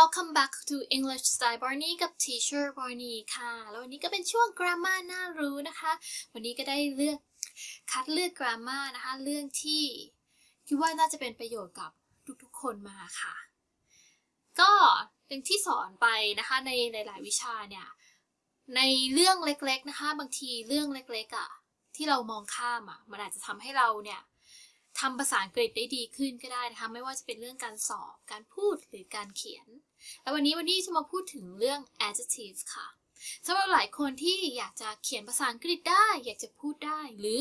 welcome back to English Style Barney กับ Teacher Barney ค่ะ แล้ววันนี้ก็เป็นช่วง grammar น่ารู้นะคะ วันนี้ก็ได้เลือกคัดเลือก grammar นะคะ เรื่องที่คิดว่าน่าจะเป็นประโยชน์กับทุกๆ คนมาค่ะ ก็อย่างที่สอนไปนะคะในหลายๆวิชาเนี่ย ในเรื่องเล็กๆนะคะ บางทีเรื่องเล็กๆอะ่ะที่เรามองข้ามอะ่ะ มันอาจจะทำให้เราเนี่ยทำภาษาอังกฤษได้ดีขึ้นก็ได้นะคะ ไม่ว่าจะเป็นเรื่องการสอบ การพูดหรือการเขียน แล้ววันนี้วันนี้จะมาพูดถึงเรื่อง adjective ค่ะสำหรับหลายคนที่อยากจะเขียนภาษาอังกฤษได้ อยากจะพูดได้ หรือ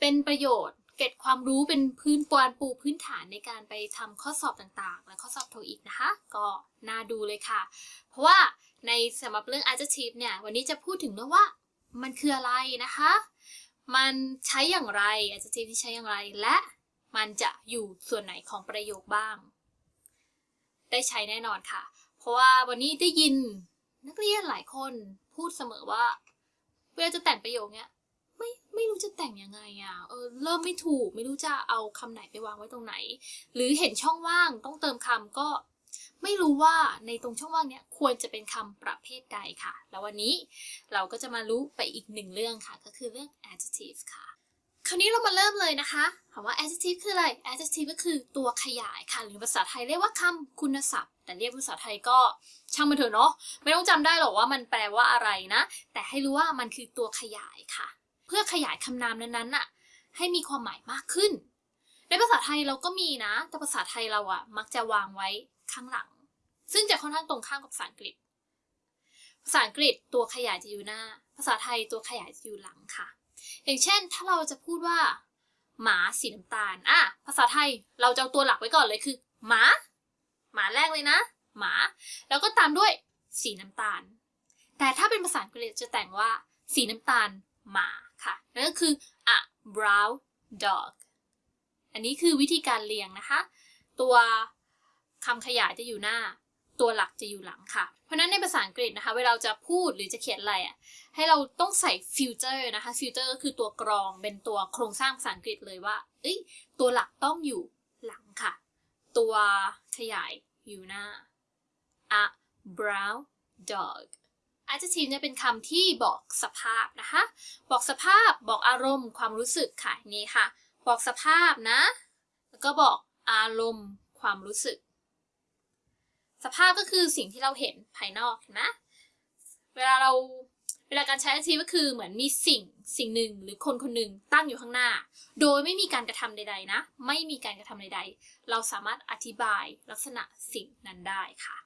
เป็นประโยชน์ เก็บความรู้เป็นพื้นปานปูพื้นฐานในการไปทำข้อสอบต่างๆ และข้อสอบโทอีกนะคะ ก็น่าดูเลยค่ะ เพราะว่าในสำหรับเรื่อง adjective เนี่ย วันนี้จะพูดถึงเรื่องว่ามันคืออะไรนะคะ มันใช้อย่างไร adjective ที่ใช้อย่างไร และมันจะอยู่ส่วนไหนของประโยคบ้าง ได้ใช้แน่นอนค่ะ เพราะว่าวันนี้ได้ยินนักเรียนหลายคนพูดเสมอว่า เวลาจะแต่งประโยคเนี้ยไม่ไม่รู้จะแต่งยังไงอะ่ะเออเริ่มไม่ถูกไม่รู้จะเอาคำไหนไปวางไว้ตรงไหน หรือเห็นช่องว่างต้องเติมคำก็ไม่รู้ว่าในตรงช่องว่างเนี้ยควรจะเป็นคำประเภทใดค่ะ แล้ววันนี้เราก็จะมารู้ไปอีกหนึ่งเรื่องค่ะ ก็คือเรื่อง adjective ค่ะ คราวนี้เรามาเริ่มเลยนะคะถามว่า adjective คืออะไร adjective ก็คือตัวขยายค่ะ หรือภาษาไทยเรียกว่าคำคุณศัพท์ แต่เรียกภาษาไทยก็ช่างมันเถอะเนาะ ไม่ต้องจำได้หรอกว่ามันแปลว่าอะไรนะ แต่ให้รู้ว่ามันคือตัวขยายค่ะ เพื่อขยายคำนามนั้นๆน่ะ ให้มีความหมายมากขึ้น ในภาษาไทยเราก็มีนะ แต่ภาษาไทยเราอะมักจะวางไว้ข้างหลัง ซึ่งจะค่อนข้างตรงข้ามกับภาษาอังกฤษ ภาษาอังกฤษตัวขยายจะอยู่หน้า ภาษาไทยตัวขยายจะอยู่หลังค่ะ อย่างเช่น ถ้าเราจะพูดว่า หมาสีน้ำตาลอะภาษาไทยเราจะเอาตัวหลักไว้ก่อนเลยคือ หมา หมาแรกเลยนะ หมา แล้วก็ตามด้วยสีน้ำตาล แต่ถ้าเป็นภาษาอังกฤษจะแต่งว่า สีน้ำตาลหมาค่ะนั่นก็คือ a brown dog อันนี้คือวิธีการเรียงนะคะ ตัวคำขยายจะอยู่หน้า ตัวหลักจะอยู่หลังค่ะ เพราะฉะนั้นในภาษาอังกฤษนะคะ เวลาจะพูดหรือจะเขียนอะไรอะ ให้เราต้องใส่ฟิลเตอร์นะคะฟิลเตอร์ก็คือตัวกรองเป็นตัวโครงสร้างภาษาอังกฤษเลยว่า เอ้ย ตัวหลักต้องอยู่หลังค่ะ ตัวขยายอยู่หน้า a brown dog adjective เนี่ยเป็นคำที่บอกสภาพนะคะ บอกสภาพ บอกอารมณ์ ความรู้สึกค่ะ นี้ค่ะ บอกสภาพนะ แล้วก็บอกอารมณ์ ความรู้สึก สภาพก็คือสิ่งที่เราเห็นภายนอกนะ เวลาเราเวลาการใช้ adjective ก็คือเหมือนมีสิ่งสิ่งหนึ่งหรือคนคนหนึ่งตั้งอยู่ข้างหน้า โดยไม่มีการกระทำใด ๆ นะ ไม่มีการกระทำใด ๆ เราสามารถอธิบายลักษณะสิ่งนั้นได้ค่ะ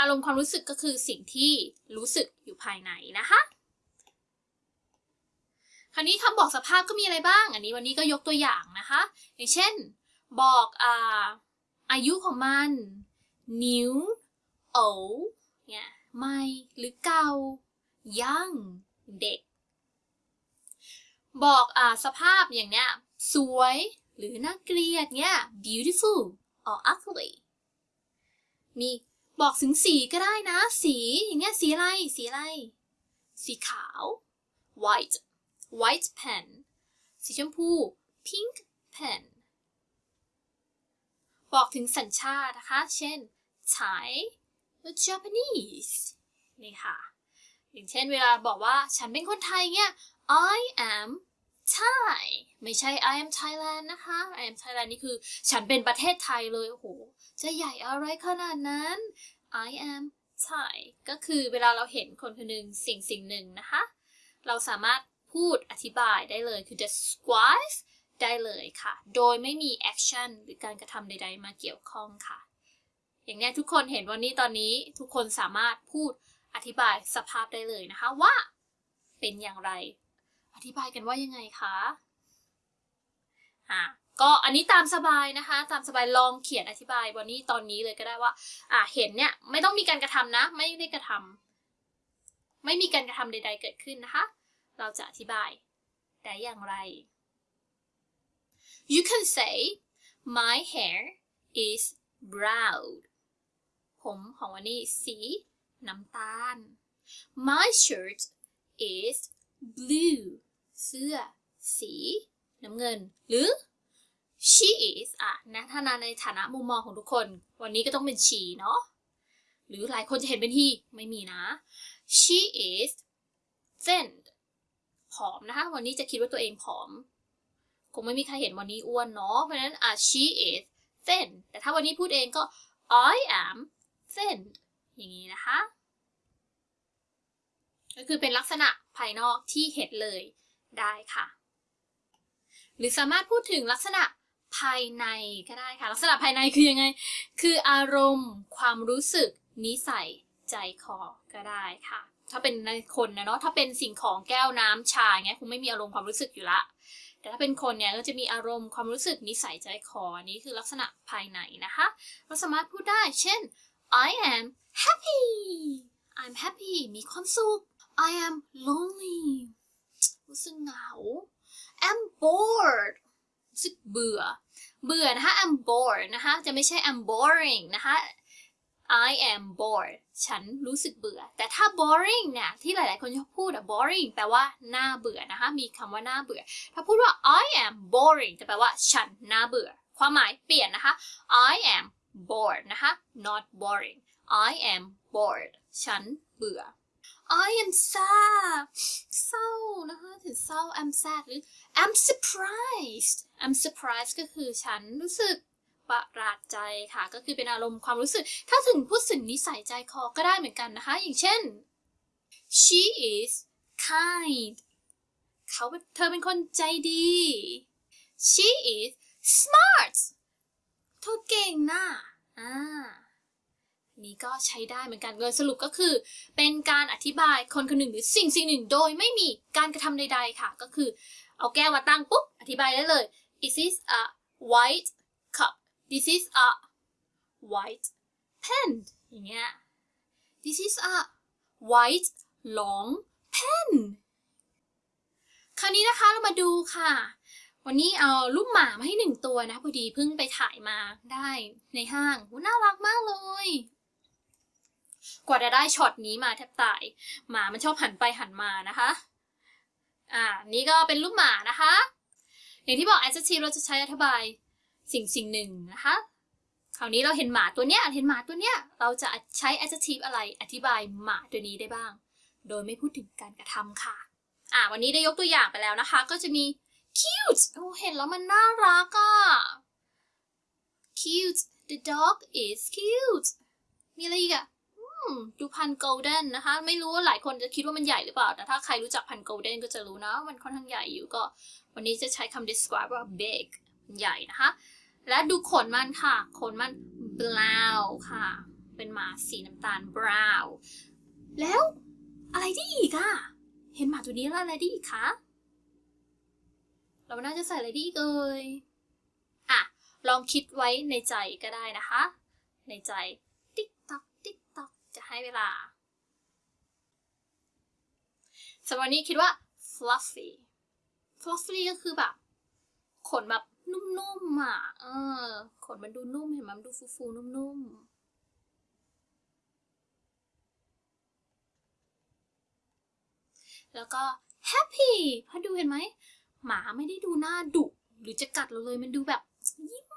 อารมณ์ความรู้สึกก็คือสิ่งที่รู้สึกอยู่ภายในนะคะ คราวนี้คำบอกสภาพก็มีอะไรบ้าง อันนี้วันนี้ก็ยกตัวอย่างนะคะ อย่างเช่น บอกอาอายุของมัน นิ้ว new old เนี่ยใหม่หรือเก่า young เด็ก บอกอ่าสภาพอย่างเนี้ย สวยหรือน่าเกลียดเนี่ย beautiful or ugly มีบอกถึงสีก็ได้นะ สีอย่างเงี้ยสีอะไร สีอะไร สีขาว white white pen สีชมพู pink pen บอกถึงสัญชาตินะคะ เช่น Thai อ Japanese นี่ค่ะ อย่างเช่นเวลาบอกว่าฉันเป็นคนไทยเนี่ย I am Thai ไม่ใช่ I am Thailand นะคะ I am Thailand นี่คือ ฉันเป็นประเทศไทยเลย โอ้โห จะใหญ่อะไรขนาดนั้น I am Thai ก็คือเวลาเราเห็นคนคนหนึ่งสิ่งสิ่งหนึ่งนะคะ เราสามารถพูดอธิบายได้เลยคือ describe ได้เลยค่ะ โดยไม่มี action หรือการกระทำใด ๆ มาเกี่ยวข้องค่ะ อย่างนี้ทุกคนเห็นวันนี้ตอนนี้ทุกคนสามารถพูดอธิบายสภาพได้เลยนะคะว่าเป็นอย่างไร อธิบายกันว่ายังไงคะอะก็อันนี้ตามสบายนะคะ ตามสบายลองเขียนอธิบายวันนี้ตอนนี้เลยก็ได้ว่าอะเห็นเนี่ยไม่ต้องมีการกระทำนะ ไม่ได้กระทำไม่มีการกระทำใด ๆ เกิดขึ้นนะคะ เราจะอธิบายได้อย่างไร You can say my hair is brown ผมของวันนี้สีน้ำตาล My shirt is blue เสื้อ สีน้ำเงิน หรือ she is อะนะถ้านาในฐานะมุมมองของทุกคน วันนี้ก็ต้องเป็น she เนาะหรือหลายคนจะเห็นเป็นที่ไม่มีนะ she is thin ผอมนะคะ วันนี้จะคิดว่าตัวเองผอม คงไม่มีใครเห็นวันนี้อ้วนเนาะเพราะฉะนั้นอะ she is thin แต่ถ้าวันนี้พูดเองก็ I am thin อย่างนี้นะคะ ก็คือเป็นลักษณะภายนอกที่เห็นเลยได้ค่ะ หรือสามารถพูดถึงลักษณะภายในก็ได้ค่ะ ลักษณะภายในคือยังไง คืออารมณ์ ความรู้สึก นิสัย ใจคอ ก็ได้ค่ะ ถ้าเป็นในคนนะเนาะ ถ้าเป็นสิ่งของแก้วน้ำชาเงี้ยคงไม่มีอารมณ์ความรู้สึกอยู่ละ แต่ถ้าเป็นคนเนี่ยก็จะมีอารมณ์ความรู้สึกนิสัยใจคอ อันนี้คือลักษณะภายในนะคะ เราสามารถพูดได้ เช่น I am happy I'm happy มีความสุข I am lonely รู้สึกเหงา I'm bored รู้สึกเบื่อ เบื่อนะคะ I'm bored นะคะ จะไม่ใช่ I'm boring นะคะ I am bored ฉันรู้สึกเบื่อ แต่ถ้า boring เนี่ยที่หลาย ๆ คนชอบพูดอะ boring แปลว่าน่าเบื่อนะคะ มีคำว่าน่าเบื่อ ถ้าพูดว่า I am boring จะแปลว่าฉันน่าเบื่อ ความหมายเปลี่ยนนะคะ I am bored นะคะ not boring I am bored ฉันเบื่อ I am sad เศร้านะคะถึงเศร้า I'm sad หรือ I'm surprised I'm surprised ก็คือฉันรู้สึกประหลาดใจค่ะ ก็คือเป็นอารมณ์ความรู้สึก ถ้าถึงพูดถึงนิสัยใจคอก็ได้เหมือนกันนะคะ อย่างเช่น she is kind เขาเธอเป็นคนใจดี she is smart เธอเก่งนะอ่านี้ก็ใช้ได้เหมือนกันโดยสรุปก็คือ เป็นการอธิบายคนคนหนึ่งหรือสิ่งสิ่งหนึ่งโดยไม่มีการกระทำใด ๆ ค่ะ ก็คือ เอาแก้วมาตั้งปุ๊บ อธิบายได้เลย this is a white cup this is a white pen อย่างเงี้ย this is a white long pen คราวนี้นะคะเรามาดูค่ะ วันนี้เอาลูกหมามาให้หนึ่งตัวนะพอดีเพิ่งไปถ่ายมาได้ในห้างหูน่ารักมากเลย กว่าจะได้ช็อตนี้มาแทบตาย หมามันชอบหันไปหันมานะคะ อ่า นี่ก็เป็นรูปหมานะคะ อย่างที่บอก adjective เราจะใช้อธิบายสิ่งสิ่งหนึ่งนะคะ คราวนี้เราเห็นหมาตัวเนี้ย เห็นหมาตัวเนี้ย เราจะใช้ adjective อะไรอธิบายหมาตัวนี้ได้บ้าง โดยไม่พูดถึงการกระทำค่ะ อ่า วันนี้ได้ยกตัวอย่างไปแล้วนะคะ ก็จะมี cute โอ้เห็นแล้วมันน่ารักอะ cute the dog is cute มีอะไรอีกอะดูพันโกลเด้นนะคะ ไม่รู้ว่าหลายคนจะคิดว่ามันใหญ่หรือเปล่า แต่ถ้าใครรู้จักพันโกลเด้นก็จะรู้นะมันค่อนข้างใหญ่อยู่ก็ วันนี้จะใช้คำ describe ว่า big ใหญ่นะคะ และดูขนมันค่ะ ขนมัน brown ค่ะ เป็นหมาสีน้ำตาล brown แล้วอะไรได้อีกอะเห็นหมาตัวนี้แล้วอะไรได้อีกคะ เราน่าจะใส่อะไรดีเอ่ยอะ ลองคิดไว้ในใจก็ได้นะคะ ในใจ ติ๊กตอกติ๊กตอกจะให้เวลาสำหรับวันนี้คิดว่า fluffy fluffy ก็คือแบบ ขนแบบนุ่มๆอะ เออ ขนมันดูนุ่มเห็นไหมมันดูฟูๆนุ่มๆแล้วก็ happy เพราะดูเห็นไหม หมาไม่ได้ดูหน้าดุหรือจะกัดเราเลยมันดูแบบยิ้ม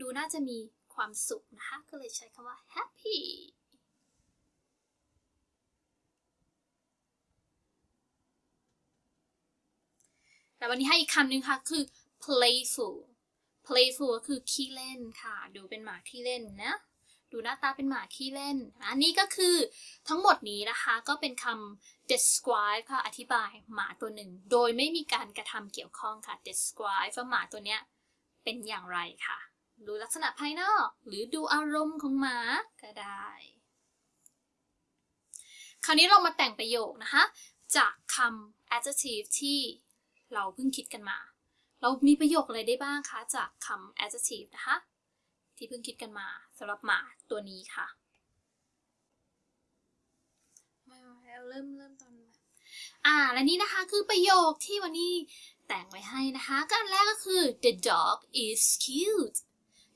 ดูน่าจะมีความสุขนะคะ ก็เลยใช้คำว่า happy แต่วันนี้ให้อีกคำหนึ่งค่ะ คือ playful playful ก็คือขี้เล่นค่ะ ดูเป็นหมาขี้เล่นนะ ดูหน้าตาเป็นหมาขี้เล่น อันนี้ก็คือทั้งหมดนี้นะคะก็เป็นคำ describe ค่ะอธิบายหมาตัวหนึ่ง โดยไม่มีการกระทำเกี่ยวข้องค่ะ describe ว่าหมาตัวเนี้ยเป็นอย่างไรค่ะ ดูลักษณะภายนอก หรือดูอารมณ์ของหมาก็ได้ คราวนี้เรามาแต่งประโยคนะคะ จากคำ adjective ที่เราเพิ่งคิดกันมา เรามีประโยคอะไรได้บ้างคะ จากคำ adjective นะคะ ที่เพิ่งคิดกันมา สำหรับหมาตัวนี้ค่ะมาเริ่มเริ่มตอนอ่า และนี่นะคะคือประโยคที่วันนี้แต่งไว้ให้นะคะก็อันแรกก็คือ the dog is cute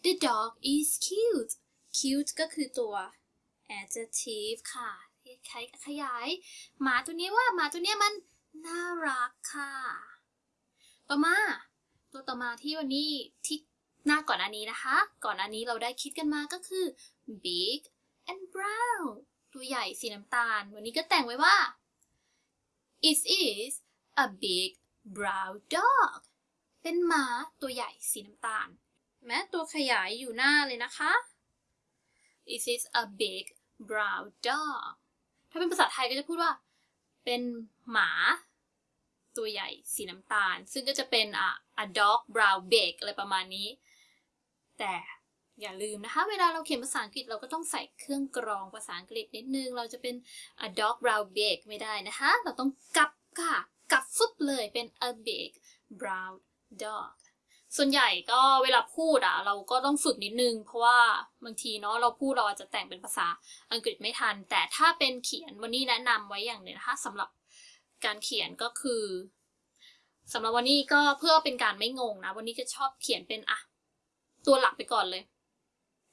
the dog is cute cute ก็คือตัว adjective ค่ะที่ใช้ขยาย หมาตัวนี้ว่าหมาตัวนี้มันน่ารักค่ะ ต่อมา ตัวต่อมาที่วันนี้ที่ หน้าก่อนอันนี้นะคะ ก่อนอันนี้เราได้คิดกันมาก็คือ big and brown ตัวใหญ่สีน้ำตาล วันนี้ก็แต่งไว้ว่า it is a big brown dog เป็นหมาตัวใหญ่สีน้ำตาล แม้ตัวขยายอยู่หน้าเลยนะคะ it is a big brown dog ถ้าเป็นภาษาไทยก็จะพูดว่า เป็นหมา ตัวใหญ่สีน้ำตาล ซึ่งก็จะเป็นอะ a dog brown big อะไรประมาณนี้ แต่อย่าลืมนะคะ เวลาเราเขียนภาษาอังกฤษเราก็ต้องใส่เครื่องกรองภาษาอังกฤษนิดนึง เราจะเป็น a dog brown big ไม่ได้นะคะ เราต้องกลับค่ะ กลับฟึบเลยเป็น a big brown dog ส่วนใหญ่ก็เวลาพูดอะ เราก็ต้องฝึกนิดนึง เพราะว่าบางทีเนาะเราพูดเราอาจจะแต่งเป็นภาษาอังกฤษไม่ทัน แต่ถ้าเป็นเขียนวันนี้แนะนำไว้อย่างหนึ่งนะคะสำหรับการเขียนก็คือสำหรับวันนี้ก็เพื่อเป็นการไม่งงนะ วันนี้ก็ชอบเขียนเป็นอะ ตัวหลักไปก่อนเลย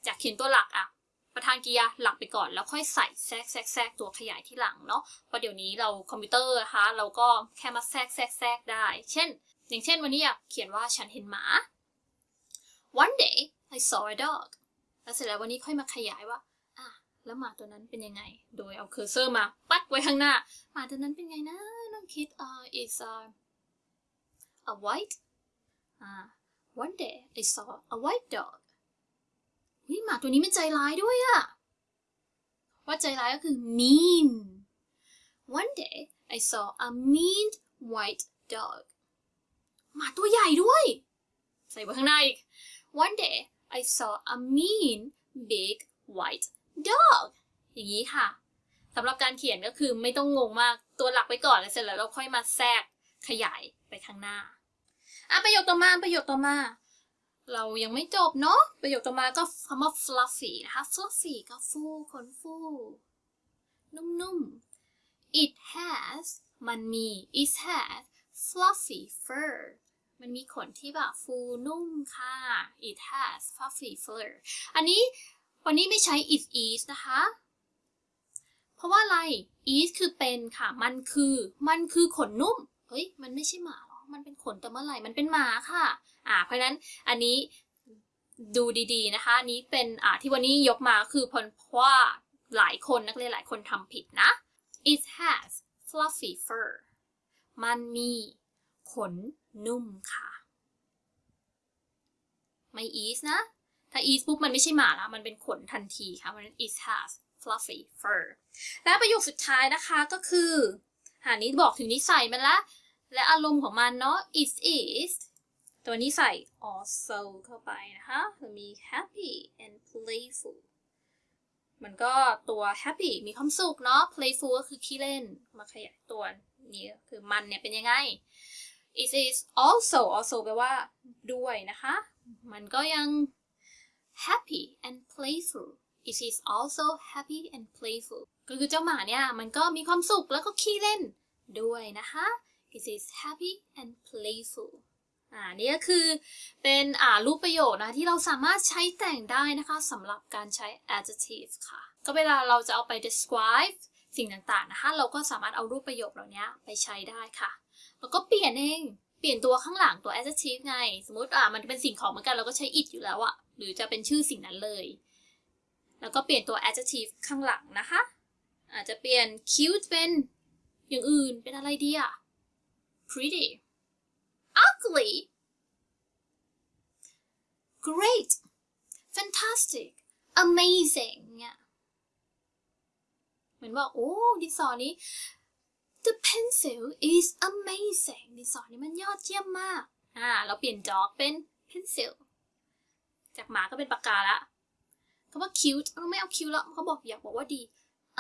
จากเขียนตัวหลักอะประธานกริยาหลักไปก่อนแล้วค่อยใส่แทรกแทรกแทรกตัวขยายที่หลังเนาะเพราะเดี๋ยวนี้เราคอมพิวเตอร์นะคะเราก็แค่มาแทรกแทรกแทรกได้ เช่น อย่างเช่นวันนี้อยากเขียนว่าฉันเห็นหมา one day I saw a dog แล้วเสร็จแล้ววันนี้ค่อยมาขยายว่าอะแล้วหมาตัวนั้นเป็นยังไง โดยเอา cursor มาปัดไว้ข้างหน้าหมาตัวนั้นเป็นไงนะน้องคิดอ่า is a a white อ่า one day I saw a white dog วิหมาตัวนี้ไม่ใจร้ายด้วยอะว่าใจร้ายก็คือ mean one day I saw a mean white dog หมาตัวใหญ่ด้วย ใส่ไว้ข้างหน้าอีก one day I saw a mean big white dog อย่างนี้ค่ะสำหรับการเขียนก็คือไม่ต้องงงมากตัวหลักไปก่อนแล้วเสร็จแล้วเราค่อยมาแทรกขยายไปข้างหน้า อะประโยคต่อมาประโยคต่อมา เรายังไม่จบเนาะประโยคต่อมาก็คำว่า fluffy นะคะ fluffy ก็ฟูขนฟูนุ่มๆ it has มันมี it has fluffy fur มันมีขนที่แบบฟูนุ่มค่ะ it has fluffy fur อันนี้วันนี้ไม่ใช้ it is นะคะ เพราะว่าอะไร is คือเป็นค่ะ มันคือ มันคือขนนุ่ม เฮ้ย มันไม่ใช่หมา มันเป็นขนแต่เมื่อไหร่มันเป็นหมาค่ะ อ่า เพราะฉะนั้นอันนี้ดูดีๆนะคะ นี้เป็นอ่าที่วันนี้ยกมาคือเพราะว่าหลายคนนักเรียนหลายคนทำผิดนะ it has fluffy fur มันมีขนนุ่มค่ะ ไม่ is นะ ถ้า is ปุ๊บมันไม่ใช่หมาแล้ว มันเป็นขนทันทีค่ะ เพราะฉะนั้น it has fluffy fur และประโยคสุดท้ายนะคะก็คือ หานี้บอกถึงนิสัยมันละ และอารมณ์ของมันเนาะ it is ตัวนี้ใส่ also เข้าไปนะคะจะมี happy and playful มันก็ตัว happy มีความสุขเนาะ playful ก็คือขี้เล่น มาขยายตัวนี้คือมันเนี่ยเป็นยังไง it is also also แปลว่าด้วยนะคะ มันก็ยัง happy and playful it is also happy and playful ก็คือเจ้าหมาเนี่ย มันก็มีความสุขแล้วก็ขี้เล่นด้วยนะคะ it is happy and playful อ่านี่ก็คือเป็นอ่ารูปประโยคนะที่เราสามารถใช้แต่งได้นะคะสำหรับการใช้ adjective ค่ะ ก็เวลาเราจะเอาไป describe สิ่งต่างๆนะคะเราก็สามารถเอารูปประโยคเหล่านี้ไปใช้ได้ค่ะ แล้วก็เปลี่ยนเองเปลี่ยนตัวข้างหลังตัว adjective ไง สมมติอ่ามันเป็นสิ่งของเหมือนกันเราก็ใช้ it อยู่แล้วอะหรือจะเป็นชื่อสิ่งนั้นเลย แล้วก็เปลี่ยนตัว adjective ข้างหลังนะคะ อาจจะเปลี่ยน cute เป็นอย่างอื่นเป็นอะไรดีอะ pretty ugly great fantastic amazing เนี่ยเหมือนว่าโอ้ดินสอนี้ the pencil is amazing ดินสอนี้มันยอดเยี่ยมมากอ่าเราเปลี่ยน dog เป็น pencil จากหมาก็เป็นปากกาละคำว่า cute เราไม่เอา cute แล้วเขาบอกอยากบอกว่าดี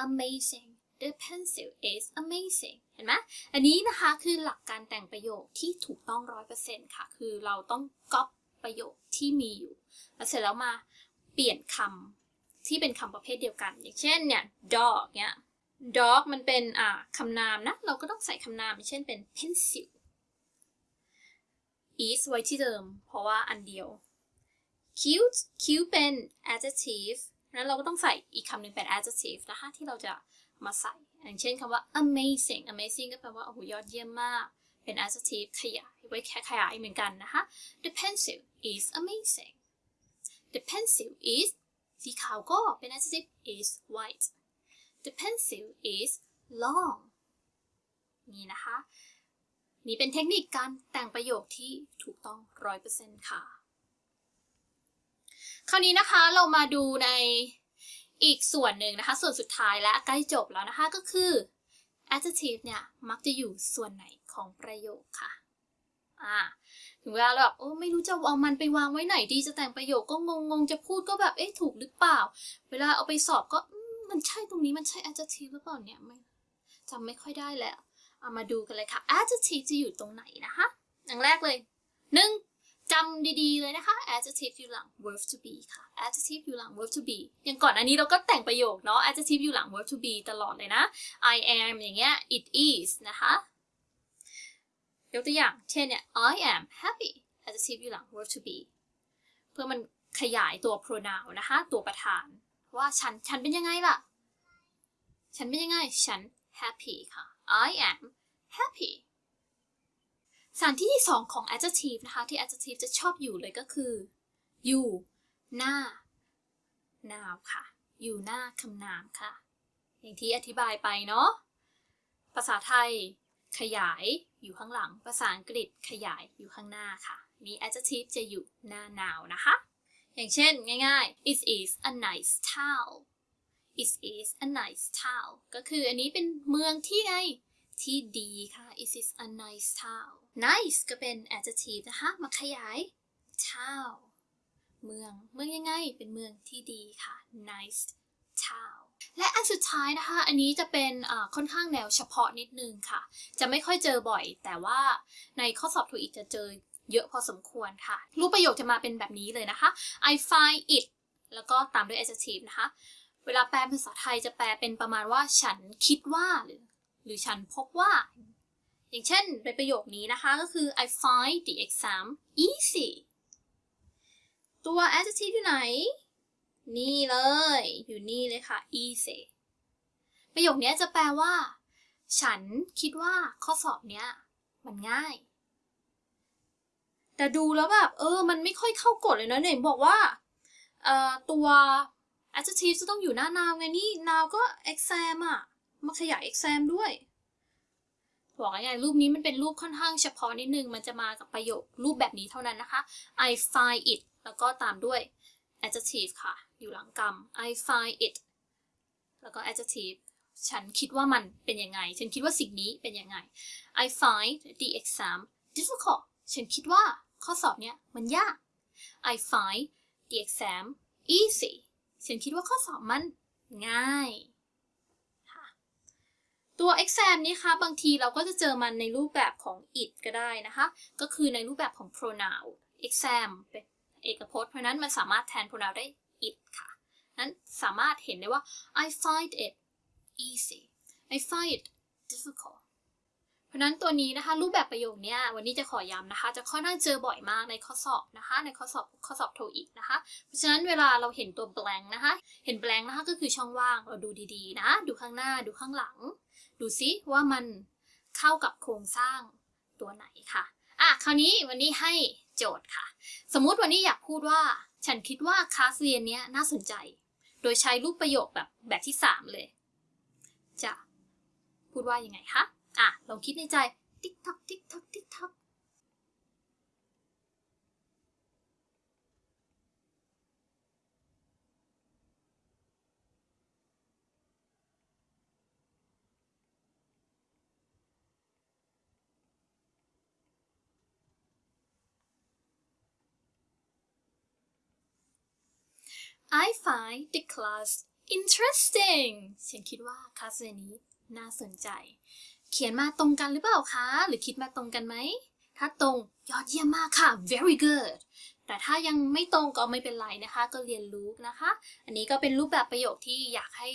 amazing the pencil is amazing เห็นไหมอันนี้นะคะคือหลักการแต่งประโยคที่ถูกต้องร้อยเปอร์เซ็นต์ค่ะ คือเราต้องก๊อปประโยคที่มีอยู่แล้วเสร็จแล้วมาเปลี่ยนคำที่เป็นคำประเภทเดียวกัน อย่างเช่นเนี่ย dog เนี่ย dog มันเป็นอ่าคำนามนะ เราก็ต้องใส่คำนาม เช่นเป็น pencil is ไว้ที่เดิม เพราะว่าอันเดียว cute cute เป็น adjective นั้นเราก็ต้องใส่อีกคำหนึ่งเป็น adjective นะคะที่เราจะมาใส่ อย่างเช่นคำว่า amazing amazing ก็แปลว่าโอ้โหยอดเยี่ยมมาก เป็น adjective ขยาย ไว้แค่ขยายเหมือนกันนะคะ the pencil is amazing the pencil is สีขาวก็เป็น adjective is white the pencil is long นี่นะคะ นี่เป็นเทคนิคการแต่งประโยคที่ถูกต้อง 100%ค่ะ คราวนี้นะคะเรามาดูใน อีกส่วนหนึ่งนะคะ ส่วนสุดท้ายและใกล้จบแล้วนะคะก็คือ adjective เนี่ย มักจะอยู่ส่วนไหนของประโยคค่ะอ่าถึงเวลาเราแบบโอ้ไม่รู้จะเอามันไปวางไว้ไหนดีจะแต่งประโยคก็งงงๆจะพูดก็แบบเอ๊ะถูกหรือเปล่า เวลาเอาไปสอบก็มมันใช่ตรงนี้มันใช่ adjective หรือเปล่าเนี่ยไม่จำไม่ค่อยได้แล้ว เอามาดูกันเลยค่ะ adjective จะอยู่ตรงไหนนะคะอย่างแรกเลยหนึ่ง จำดีๆเลยนะคะ adjective อยู่หลัง verb to be ค่ะ adjective อยู่หลัง verb to be อย่างก่อนอันนี้เราก็แต่งประโยคเนาะ adjective อยู่หลัง verb to be ตลอดเลยนะ I am อย่างเงี้ย it is นะคะ ยกตัวอย่าง เช่นเนี่ย I am happy adjective อยู่หลัง verb to be เพื่อมันขยายตัว pronoun นะคะ ตัวประธาน ว่าฉัน ฉันเป็นยังไงล่ะ ฉันเป็นยังไง ฉัน happy ค่ะ I am happy สถานที่ที่สองของ adjective นะคะ ที่ adjective จะชอบอยู่เลยก็คือ อยู่หน้า noun ค่ะ อยู่หน้าคำนามค่ะ อย่างที่อธิบายไปเนาะ ภาษาไทยขยายอยู่ข้างหลัง ภาษาอังกฤษขยายอยู่ข้างหน้าค่ะ นี่ adjective จะอยู่หน้า noun นะคะ อย่างเช่นง่ายๆ it is a nice town it is a nice town ก็คืออันนี้เป็นเมืองที่ไง ที่ดีค่ะ it is a nice town nice ก็เป็น adjective นะคะ มาขยาย town เมือง เมืองยังไง เป็นเมืองที่ดีค่ะ nice town และอันสุดท้ายนะคะ อันนี้จะเป็นค่อนข้างแนวเฉพาะนิดนึงค่ะ จะไม่ค่อยเจอบ่อย แต่ว่าในข้อสอบถูกอีกจะเจอเยอะพอสมควรค่ะ รูปประโยคจะมาเป็นแบบนี้เลยนะคะ I find it แล้วก็ตามด้วย adjective นะคะ เวลาแปลเป็นภาษาไทยจะแปลเป็นประมาณว่าฉันคิดว่าหรือ หรือฉันพบว่า อย่างเช่นในประโยคนี้นะคะก็คือ I find the exam easy ตัว adjective อยู่ไหน นี่เลย อยู่นี่เลยค่ะ easy ประโยคนี้จะแปลว่า ฉันคิดว่าข้อสอบเนี้ยมันง่าย แต่ดูแล้วแบบเออ มันไม่ค่อยเข้ากฎเลยนะเนี่ยบอกว่าตัว adjective จะต้องอยู่หน้า noun ไงนี่ noun ก็ exam อะ มาขยาย exam ด้วยบอกง่ายๆรูปนี้มันเป็นรูปค่อนข้างเฉพาะนิดนึง มันจะมากับประโยครูปแบบนี้เท่านั้นนะคะ I find it แล้วก็ตามด้วย adjective ค่ะ อยู่หลังกรรม I find it แล้วก็ adjective ฉันคิดว่ามันเป็นยังไง ฉันคิดว่าสิ่งนี้เป็นยังไง I find the exam difficult ฉันคิดว่าข้อสอบเนี้ยมันยาก I find the exam easy ฉันคิดว่าข้อสอบมันง่าย ตัว exam นี้คะบางทีเราก็จะเจอมันในรูปแบบของ it ก็ได้นะคะ ก็คือในรูปแบบของ pronoun exam เป็นเอกพจน์ เพราะนั้นมันสามารถแทน pronoun ได้ it ค่ะ นั้นสามารถเห็นได้ว่า I find it easy I find it difficult เพราะนั้นตัวนี้นะคะรูปแบบประโยคนี้วันนี้จะขอย้ำนะคะ จะค่อนข้างเจอบ่อยมากในข้อสอบนะคะ ในข้อสอบข้อสอบโทอีกนะคะ เพราะฉะนั้นเวลาเราเห็นตัว blank นะคะ เห็น blank นะคะก็คือช่องว่างเราดูดีๆนะ ดูข้างหน้าดูข้างหลัง ดูซิว่ามันเข้ากับโครงสร้างตัวไหนค่ะอะคราวนี้วันนี้ให้โจทย์ค่ะ สมมุติวันนี้อยากพูดว่า ฉันคิดว่าคลาสเรียนเนี้ยน่าสนใจ โดยใช้รูปประโยคแบบแบบที่ 3 เลย จะพูดว่ายังไงคะอะลองคิดในใจ ติ๊กทักติ๊กทักติ๊กทัก I find the class interesting ฉันคิดว่าคลาสเรียนนี้น่าสนใจ เขียนมาตรงกันหรือเปล่าคะ หรือคิดมาตรงกันไหม ถ้าตรงยอดเยี่ยมมากค่ะ very good แต่ถ้ายังไม่ตรงก็ไม่เป็นไรนะคะ ก็เรียนรู้นะคะ อันนี้ก็เป็นรูปแบบประโยคที่อยากให้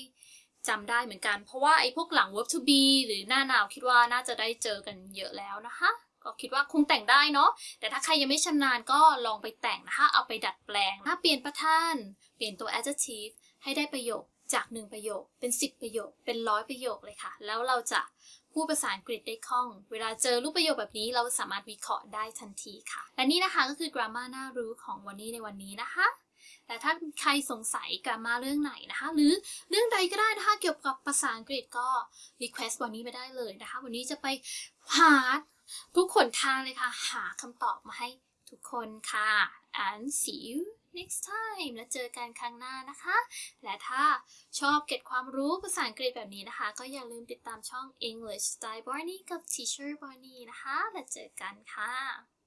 จำได้เหมือนกัน เพราะว่าไอ้พวกหลัง verb to be หรือหน้าหนาวคิดว่าน่าจะได้เจอกันเยอะแล้วนะคะ ก็คิดว่าคงแต่งได้เนาะ แต่ถ้าใครยังไม่ชำนาญก็ลองไปแต่งนะคะ เอาไปดัดแปลงถ้าเปลี่ยนประธาน เปลี่ยนตัว adjective ให้ได้ประโยคจาก 1 ประโยค เป็น 10 ประโยค เป็นร้อยประโยคเลยค่ะ แล้วเราจะพูดภาษาอังกฤษได้คล่อง เวลาเจอรูปประโยคแบบนี้เราสามารถวิเคราะห์ได้ทันทีค่ะ และนี่นะคะก็คือ grammar น่ารู้ของวันนี้ในวันนี้นะคะและถ้าใครสงสัยกรามาเรื่องไหนนะคะ หรือเรื่องใดก็ได้นะคะเกี่ยวกับภาษาอังกฤษก็ request วันนี้ไม่ได้เลยนะคะ วันนี้จะไปหา ทุกคนทางเลยค่ะ หาคำตอบมาให้ทุกคนค่ะ and see you next time แล้วเจอกันครั้งหน้านะคะ และถ้าชอบเก็บความรู้ภาษาอังกฤษแบบนี้นะคะ ก็อย่าลืมติดตามช่อง English Style Barney กับ Teacher Barney นะคะ แล้วเจอกันค่ะ